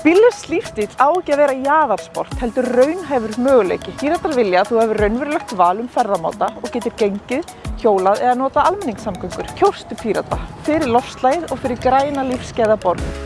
Bíllöfs lífstíl á ekki að vera jaðarsport, heldur raunhæfur möguleiki. Píratar vilja að þú hefur raunverulegt val um ferðamáta og getur gengið, hjólað eða nota almenningssamgöngur. Kjóstu Pírata fyrir lofslægið og fyrir græna lífskeiða borg.